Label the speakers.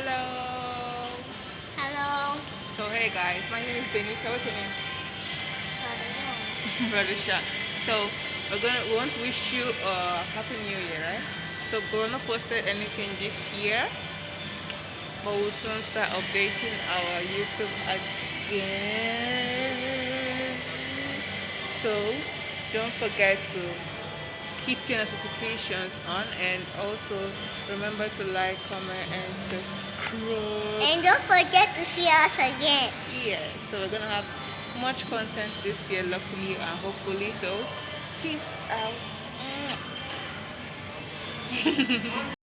Speaker 1: Hello.
Speaker 2: Hello.
Speaker 1: So hey guys, my name is Benita. What's your name? Brother Shah. So we're gonna we want to wish you a happy new year, right? So we're not posted anything this year, but we'll soon start updating our YouTube again. So don't forget to keep your notifications on and also remember to like, comment and subscribe.
Speaker 2: And don't forget to see us again.
Speaker 1: Yeah, so we're gonna have much content this year, luckily and hopefully. So, peace out.